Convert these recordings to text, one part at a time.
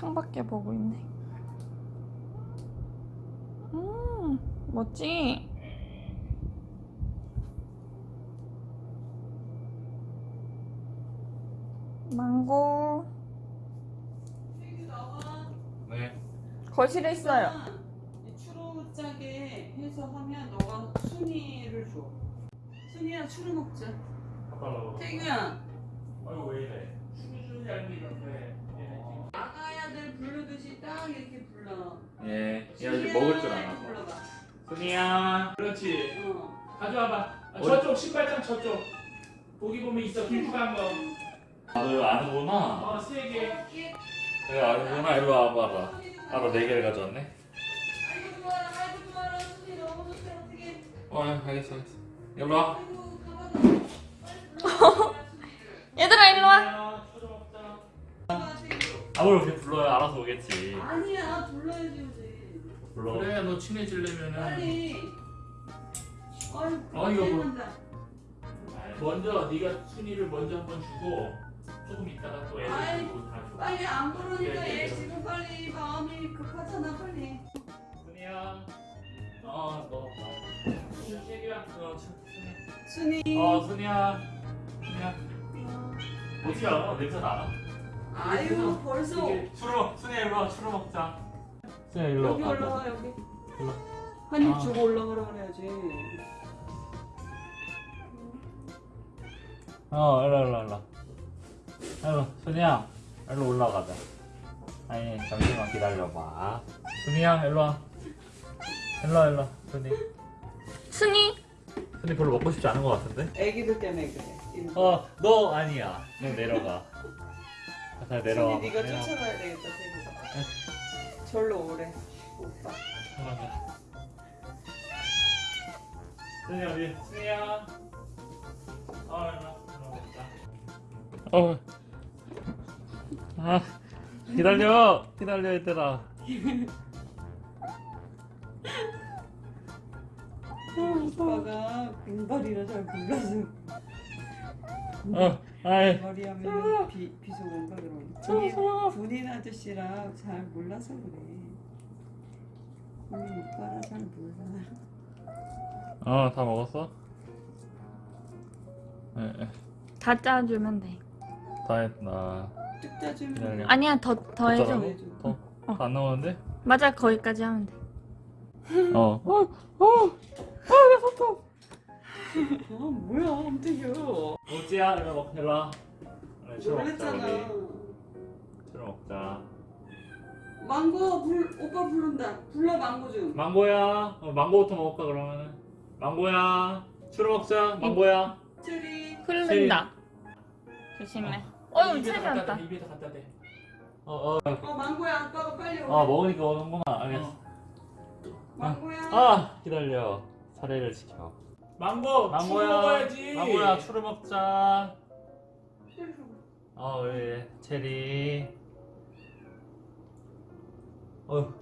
창밖에 보고 있네. 음, 멋지? 망고. 네. 거실에 있어요. 추루 짜게 해서 하면 너가 순이를 줘. 순이야 추루 먹자. 태규야 아이고 왜 이래? 춤을 잘 이런데. 부르듯이 딱 이렇게 불러. 예. 얘 아직 순이야 먹을 줄 알아. 불러봐. 순이야. 그렇지. 어. 가져와봐. 아, 저쪽 신발장 저쪽. 거기 보면 있어 길쭉한 거. 아, 너 아는구나. 어세 개. 내가 아는구나. 이리 와봐라. 알아, 네 개를 가져왔네. 아이고 좋아라 아이고 좋아라 순이 너무 좋다 어떻게. 어, 알겠어, 알겠어. 이리 와. 아이고 가봐라. 얘들아, 일로 와. 아. 아무리 그렇게 불러야 알아서 오겠지. 아니야 불러야지. 불러. 그래 너 친해지려면은 빨리. 아이고 어, 이거 뭐. 먼저 네가 순이를 먼저 한번 주고 조금 있다가 또 애들 아이. 주고 다 줘. 빨리 안 부르니까 얘 예. 지금 빨리 마음이 급하잖아 빨리. 순이야. 어, 너. 세개야. 어, 춘- 순이. 순이. 어, 순이야. 순이야. 어떻게 알아? 냄새 나나? 아유 벌써 먹, 순이야, 일로 와. 추루 먹자. 순이야, 일로 여기 올라와 여기. 일로. 한입 아. 주고 올라가라 그래야지. 어, 일로, 일로, 일로. 일로, 순이야. 일로 올라가자. 아니, 잠시만 기다려봐. 순이야, 일로 와. 일로 와, 일로 와. 순이. 순이. 순이 별로 먹고 싶지 않은 것 같은데? 애기들 때문에 그래. 이거. 어, 너 아니야. 너 내려가. 자, 내려와. 순이 네가 쫓아가야 되겠다 태국아. 절로 오래. 오빠. 순이 어디? 순이야. 일로. 일로 먹자. 어. 아, 기다려. 기다려, 얘들아. 오빠가 빈발이라 잘 몰라서 어, 아이. 빈발이 하면 비 비속 온다 그러고. 군인 아저씨라 잘 몰라서 그래. 군인 오빠라 잘 몰라. 어, 다 먹었어? 예, 예. 다 짜주면 돼. 다 했나. 쭉 짜주면. 아니야, 더, 더 해줘. 더? 더안 나오는데? 맞아, 거기까지 하면 돼. 어. 어, 아 뭐야 엄태규. 오지야, 이리 먹, 일로 와. 술 먹자, 놀랬잖아. 우리. 술 먹자. 망고 불 오빠 부른다. 불러 망고 좀. 망고야. 어, 망고부터 먹을까, 그러면은? 망고야. 술 먹자, 망고야. 체리. 흐른다. 조심해. 어휴, 왔다. 대, 입에다 갖다 대. 어, 어. 어 망고야 아빠가 빨리 오. 아, 먹으니까 오는구나. 알겠어. 망고야. 아, 기다려. 사례를 지켜. 망고. 망고야. 추러 먹어야지. 망고야, 술을 먹자. 어, 왜, 체리. 어,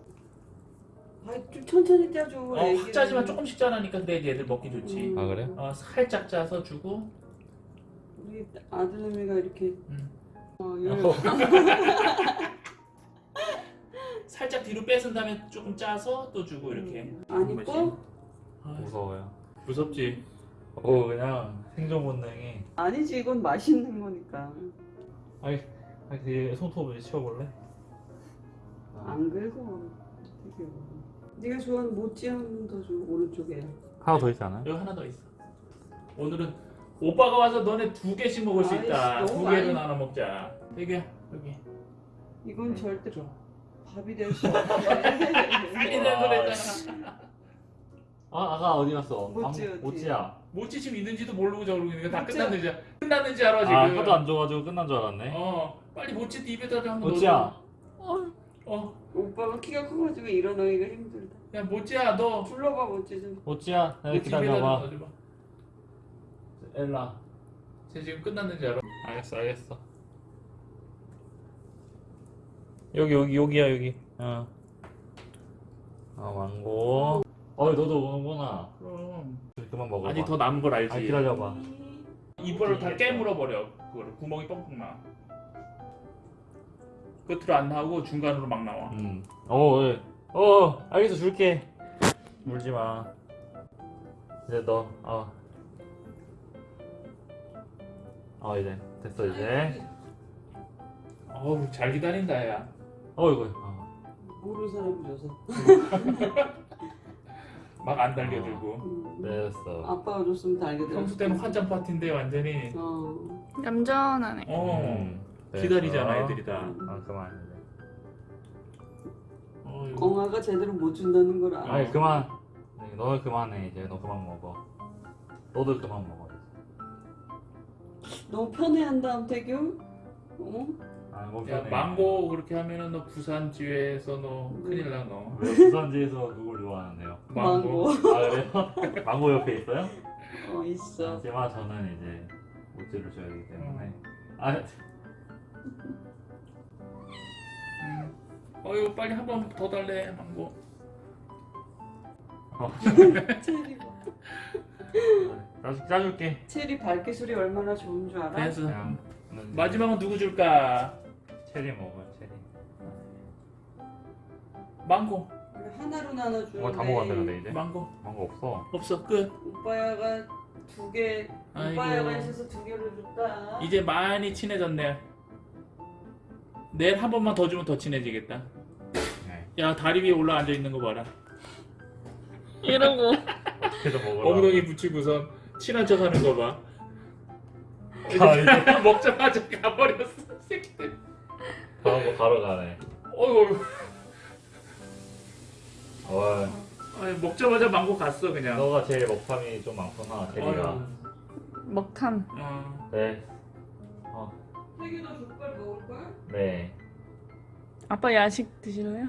아좀 천천히 짜줘. 어, 애기는. 확 짜지만 조금씩 짜라니까 그래 얘들 먹기 좋지. 음. 아, 그래? 어, 살짝 짜서 주고. 우리 아들내미가 이렇게. 음. 어, 열. 살짝 뒤로 뺏은 다음에 조금 짜서 또 주고 이렇게. 안 이뻐? 아, 무서워요. 무섭지? 어, 그냥 생존 본능이. 아니지 이건 맛있는 거니까. 아니, 아니, 그 손톱을 치워볼래? 안 긁어. 되게. 네가 좋아하는 모찌 한 번 더 줘. 오른쪽에. 하나 더 있지 않아요? 여기 하나 더 있어. 오늘은 오빠가 와서 너네 두 개씩 먹을 수 있다. 아이씨, 두 너무 개로 많이- 나눠 먹자. 되게 여기. 이건 절대 줘. 밥이 될 수 없어. 빨리 내 그랬잖 아. 아, 아가 어디 갔어? 모찌, 아? 모찌야. 모찌 지금 있는지도 모르고 저러고 있는 거다. 끝났는지 알- 끝났는지 알아 지금. 아, 하도 안 줘가지고 끝난 줄 알았네. 어, 빨리 모찌 입에다 한번 모찌야. 넣어. 어, 오빠가 키가 커가지고 일어나기가 힘들다. 야 모찌야 너 불러봐 모찌 좀. 모찌야, 나 모찌 기다려봐. 엘라. 쟤 지금 끝났는지 알아? 알겠어, 알겠어. 여기, 여기, 여기야, 여기. 어. 아, 망고. 어, 너도 오는구나. 그럼. 그만 먹어봐. 아니 더 남은 걸 알지. 아, 기다려봐. 이빨로 다 깨물어 버려. 그거를 구멍이 뻥뻥 나. 끝으로 안 나오고 중간으로 막 나와. 음. 어, 예. 어, 알겠어, 줄게. 물지 마. 이제 너, 어. 어, 이제 됐어 이제. 어우 잘 기다린다 야. 어, 이거. 어. 모르는 사람 줘서. 막 안 달겨들고. 음. 됐어. 아빠가 줬으면 달게 평소 때는 환장 파티인데 완전히. 어. 얌전하네. 어. 음. 기다리잖아 애들이 다. 아, 그만. 엉아가 제대로 못 준다는 걸 알아. 아니 그만. 네, 너는 그만해 이제. 너 그만 먹어. 너도 그만 먹어. 너무 편애한다 암태규. 어? 아니 뭐 야. 망고 그렇게 하면은 너 부산 지회에서 너 큰일 나 너. 왜 부산지에서 누굴 좋아하는데요? 망고. 아 그래요? 망고 옆에 있어요? 어 있어. 하지만 저는 이제 모찌를 줘야 하기 때문에. 아, 음. 어휴 빨리 한 번 더 달래 망고. 어, 체리 봐. 짜줄, 짜줄게. 체리 발기술이 얼마나 좋은 줄 알아? 됐어. 는 마지막은 누구 줄까? 체리 먹어 체리. 망고. 하나로 나눠주는데 이거 다 먹었네 근데 이제. 망고. 망고 없어. 없어 끝. 오빠야가 두 개, 아이고. 오빠야가 있어서 두 개를 줬다. 이제 많이 친해졌네. 내일 한 번만 더 주면 더 친해지겠다. 네. 야 다리 위에 올라 앉아 있는 거 봐라. 이러고. 엉덩이 붙이고선 친한 척 하는 거 봐. 아, 먹자마자 가버렸어 새끼들. 다음 거 바로 가네. 어이구. 어, 아니, 먹자마자 망고 갔어 그냥. 너가 제일 먹탐이 좀 많구나. 어휴. 먹탐. 어. 네. 어, 태규도 족발 먹을걸? 네. 아빠 야식 드실래요?